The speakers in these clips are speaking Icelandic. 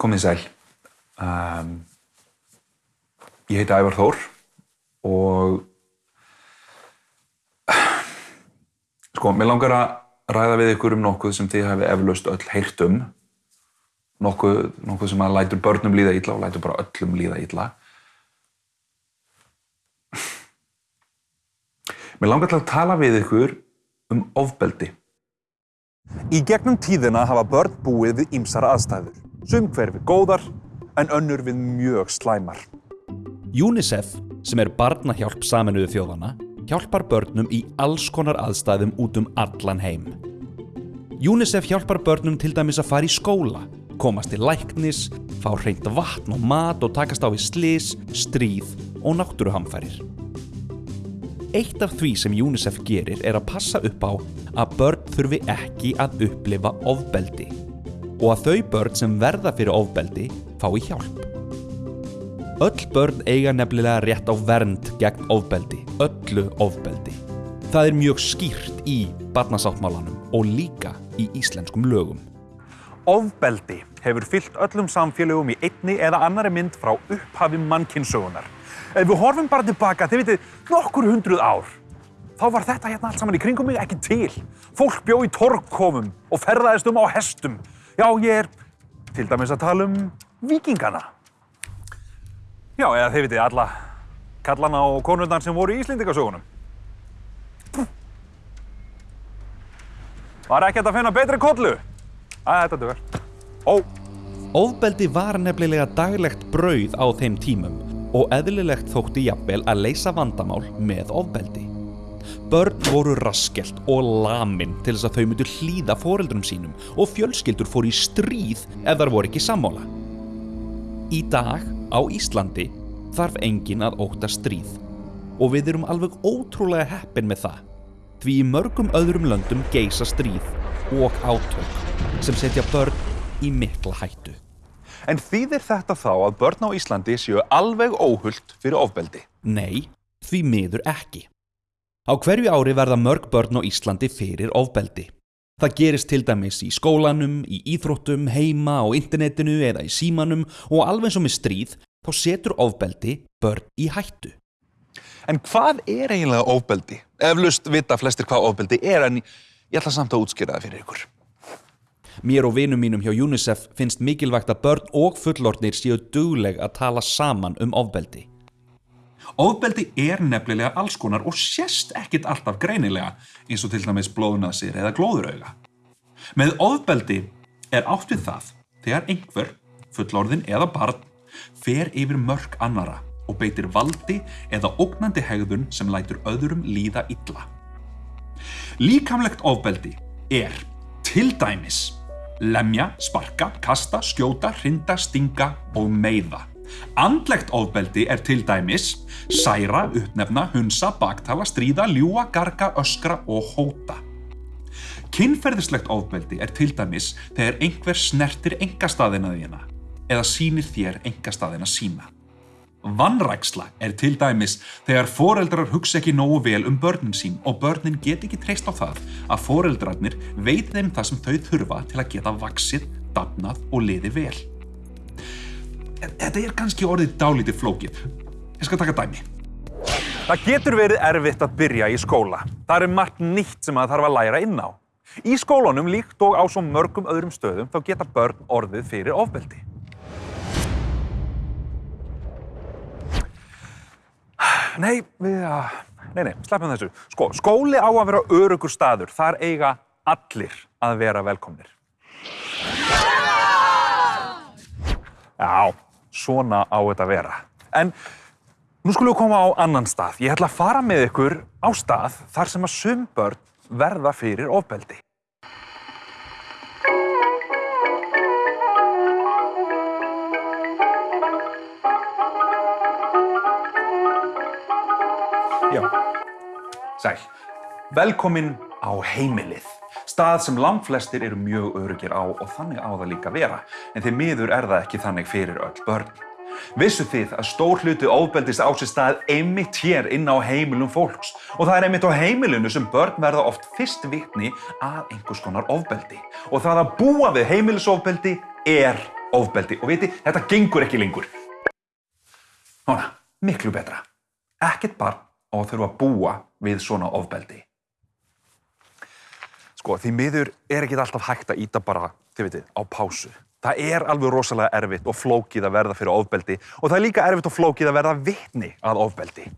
Komið sæl. Um, ég heiti Ævar Þór og sko, mér langar að ræða við ykkur um nokkuð sem þið hefði eflaust öll heyrt um. Nokkuð, nokkuð sem að lætur börnum líða illa og lætur bara öllum líða illa. Mér langar til að tala við ykkur um ofbeldi. Í gegnum tíðina hafa börn búið við ýmsar aðstæður. Sum hver við góðar, en önnur við mjög slæmar. UNICEF, sem er barnahjálp saminuðu þjóðana, hjálpar börnum í alls konar aðstæðum út um allan heim. UNICEF hjálpar börnum til dæmis að fara í skóla, komast til læknis, fá hreint vatn og mat og takast á við slis, stríð og náttúruhamfærir. Eitt af því sem UNICEF gerir er að passa upp á að börn þurfi ekki að upplifa ofbeldi og að þau börn sem verða fyrir ofbeldi fái hjálp. Öll börn eiga nefnilega rétt á vernd gegn ofbeldi, öllu ofbeldi. Það er mjög skýrt í barnasáttmálanum og líka í íslenskum lögum. Ofbeldi hefur fyllt öllum samfélögum í einni eða annari mynd frá upphafi mannkynnssögunar. Ef við horfum bara tilbaka, þið vitið, nokkur hundruð ár, þá var þetta hérna allt saman í kringum mig ekki til. Fólk bjó í torgkomum og ferðaðist um á hestum. Já, ég er til dæmis að tala um vikingana. Já, eða þið vitið, alla kallana og konurnar sem voru í Íslendingasögunum. Var ekkert að finna betri kollu? Æ, þetta duður. Ó, Ofbeldi var nefnilega daglegt brauð á þeim tímum og eðlilegt þótti jafnvel að leysa vandamál með ofbeldi. Börn voru raskelt og lamin til þess að þau myndu hlýða foreldrum sínum og fjölskyldur fóru í stríð ef þar voru ekki sammála. Í dag á Íslandi þarf engin að óta stríð og við erum alveg ótrúlega heppin með það því í mörgum öðrum löndum geisa stríð og átök sem setja börn í mikla hættu. en þýðir þetta þá að börn á Íslandi séu alveg óhult fyrir ofbeldi? Nei, því miður ekki. Á hverju ári verða mörg börn á Íslandi fyrir ofbeldi. Það gerist til dæmis í skólanum, í íþróttum, heima, á internetinu eða í símanum og alveg eins og með stríð þá setur ofbeldi börn í hættu. En hvað er eiginlega ofbeldi? Eflaust vita flestir hvað ofbeldi er, en ég ætla samt að útskýra það fyrir ykkur. Mér og vinum mínum hjá UNICEF finnst mikilvægt að börn og fullorðnir séu dugleg að tala saman um ofbeldi. Ofbeldi er nefnilega alls konar og sést ekkit alltaf greinilega eins og til dæmis blóðnasir eða glóðurauga. Með ofbeldi er átt við það þegar einhver, fullorðin eða barn, fer yfir mörg annara og beitir valdi eða ógnandi hegðun sem lætur öðrum líða illa. Líkamlegt ofbeldi er til dæmis lemja, sparka, kasta, skjóta, hrinda, stinga og meiða. Andlegt ofbeldi er til dæmis særa, uppnefna, hunsa, baktala, stríða, ljúa, garga, öskra og hóta. Kynferðislegt ofbeldi er til dæmis þegar einhver snertir engastaðina þína eða sýnir þér engastaðina sína. Vannræksla er til dæmis þegar foreldrar hugsa ekki nógu vel um börnin sín og börnin get ekki treyst á það að foreldrarnir veit þeim það sem þau þurfa til að geta vaksið, dafnað og liði vel. Þetta er kannski orðið dálítið flókið. Ég skal taka dæmi. Það getur verið erfitt að byrja í skóla. Það er margt nýtt sem það þarf að læra inn á. Í skólunum, líkt og á svo mörgum öðrum stöðum, þá geta börn orðið fyrir ofbeldi. Nei, við að... Nei, nei, sleppum þessu. Sko, skóli á að vera örugur staður. Þar eiga allir að vera velkomnir. Já, svona á þetta að vera. En nú skulum við koma á annan stað. Ég ætla að fara með ykkur á stað þar sem að sum börn verða fyrir ofbeldi. Já, sæl. Velkomin á heimilið. Stað sem langflestir eru mjög örugir á og þannig á það líka vera. En því miður er það ekki þannig fyrir öll börn. Vissu þið að stór hluti ofbeldis á sér stað einmitt hér inn á heimilum fólks og það er einmitt á heimilinu sem börn verða oft fyrst vitni að einhvers konar ofbeldi og það að búa við heimilisofbeldi er ofbeldi. Og viti, þetta gengur ekki lengur. Núna, miklu betra. Ekkert barn á að þurfa að búa við svona ofbeldi. Sko, því miður er ekki alltaf hægt að íta bara, þið veitir, á pásu. Það er alveg rosalega erfitt og flókið að verða fyrir ofbeldi og það er líka erfitt og flókið að verða vitni að ofbeldi.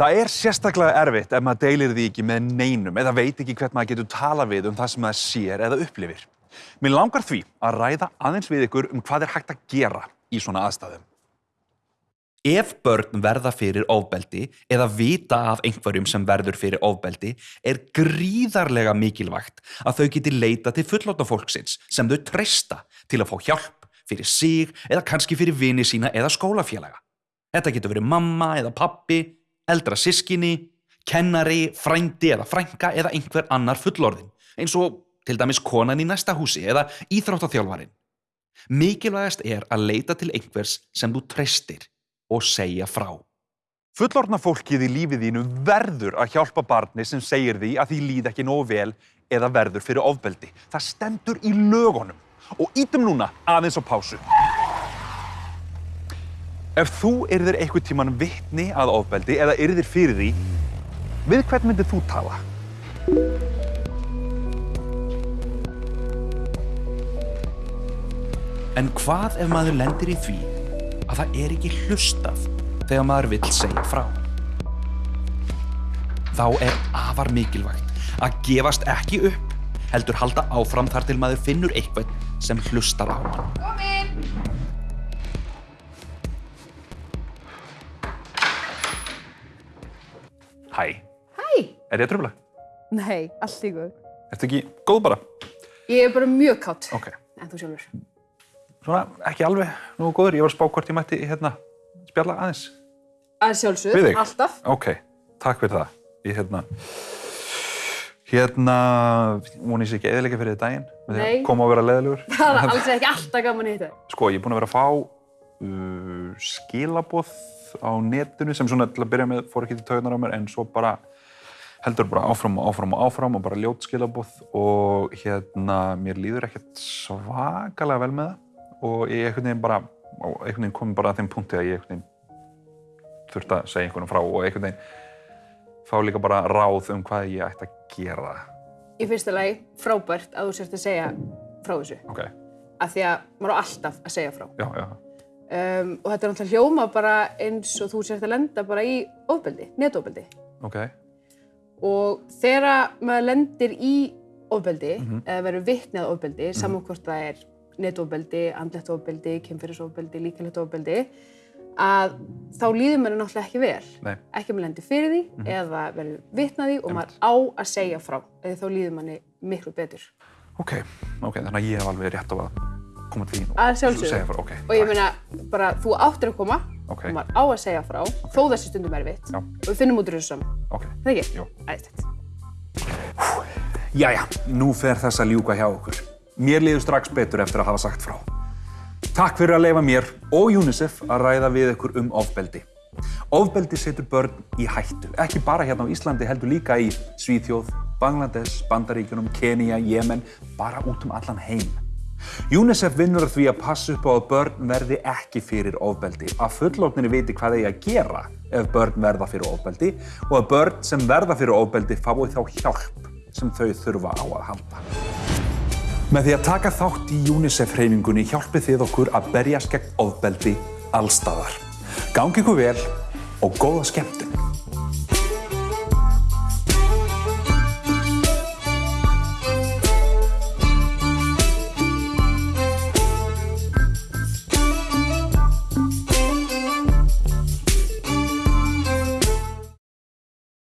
Það er sérstaklega erfitt ef maður deilir því ekki með neinum eða veit ekki hvert maður getur tala við um það sem maður sér eða upplifir. Mér langar því að ræða aðeins við ykkur um hvað er hægt að gera í svona aðstæðum. Ef börn verða fyrir ofbeldi eða vita af einhverjum sem verður fyrir ofbeldi er gríðarlega mikilvægt að þau geti leita til fullóta fólksins sem þau treysta til að fá hjálp fyrir sig eða kannski fyrir vini sína eða skólafélaga. Þetta getur verið mamma eða pappi, eldra sískinni, kennari, frændi eða frænka eða einhver annar fullorðin eins og til dæmis konan í næsta húsi eða íþróttaþjálfarin. Mikilvægast er að leita til einhvers sem þú treystir og segja frá. Fullorðna fólkið í lífið þínu verður að hjálpa barni sem segir því að því líð ekki nógu vel eða verður fyrir ofbeldi. Það stendur í lögunum og ítum núna aðeins á pásu. Ef þú yrðir einhvern tíman vitni að ofbeldi eða yrðir fyrir því, við hvern myndir þú tala? En hvað ef maður lendir í því að það er ekki hlustað þegar maður vill segja frá? Þá er afar mikilvægt að gefast ekki upp, heldur halda áfram þar til maður finnur eitthvað sem hlustar á hann. Komin! Hæ, Hæ! er ég að tröfla? Nei, allt í góð. Ertu ekki góð bara? Ég er bara mjög kátt. Ok. En þú sjálfur? Svona, ekki alveg nú góður. Ég var að spá hvort ég mætti hérna spjalla aðeins. Að sjálfsög, Við þig? alltaf. Ok, takk fyrir það. Ég hérna, hérna, voni ég sé ekki eðilega fyrir þið daginn. að Nei. Koma og vera leðilegur. Það er alls ekki alltaf gaman að hitta þig. Sko, ég er búinn að vera að fá uh, skilaboð á netinu sem svona til að byrja með fór ekki til taugunar á mér en svo bara heldur bara áfram og áfram og áfram og bara ljót skilaboð og hérna mér líður ekkert svakalega vel með það og ég einhvern veginn bara og einhvern veginn komið bara að þeim punkti að ég einhvern veginn þurfti að segja einhvern frá og einhvern veginn fá líka bara ráð um hvað ég ætti að gera. Í fyrsta lagi, frábært að þú sért að segja frá þessu. Ok, Af því að maður á alltaf að segja frá. já, já, Um, og þetta er náttúrulega hljóma bara eins og þú sért að lenda bara í ofbeldi, netofbeldi. ok, Og þegar maður lendir í ofbeldi, Mhm. eða verður vitni að ofbeldi, saman hvort það er netofbeldi, andlegt ofbeldi, kynferðisofbeldi, líkalegt ofbeldi, að þá líður maður náttúrulega ekki vel. nei, Ekki að maður lendir fyrir því Mhm. eða verður vitni að því og maður á að segja frá. Eða þá líður manni miklu betur. ok, ok, þannig að ég hef alveg rétt á að koma til þín og segja frá, ok. Og ég meina, bara þú áttir að koma Ok. og maður á að segja frá, þó þessi stundum er vitt. Og við finnum út úr þessu saman. Það ekki? Jú. Æðislegt. Jæja, nú fer þess að ljúka hjá okkur. Mér liður strax betur eftir að hafa sagt frá. Takk fyrir að leifa mér og UNICEF að ræða við ykkur um ofbeldi. Ofbeldi setur börn í hættu, ekki bara hérna á Íslandi, heldur líka í Svíþjóð, Bangladesh, Bandaríkjunum, Kenya, Jemen, bara út um allan heim. UNICEF vinnur því að passa upp á að börn verði ekki fyrir ofbeldi, að fullókninni viti hvað þeir að gera ef börn verða fyrir ofbeldi og að börn sem verða fyrir ofbeldi fái þá hjálp sem þau þurfa á að halda. Með því að taka þátt í UNICEF-hreyfingunni hjálpið þið okkur að berjast gegn ofbeldi allstaðar. Gangi ykkur vel og góða skemmtun!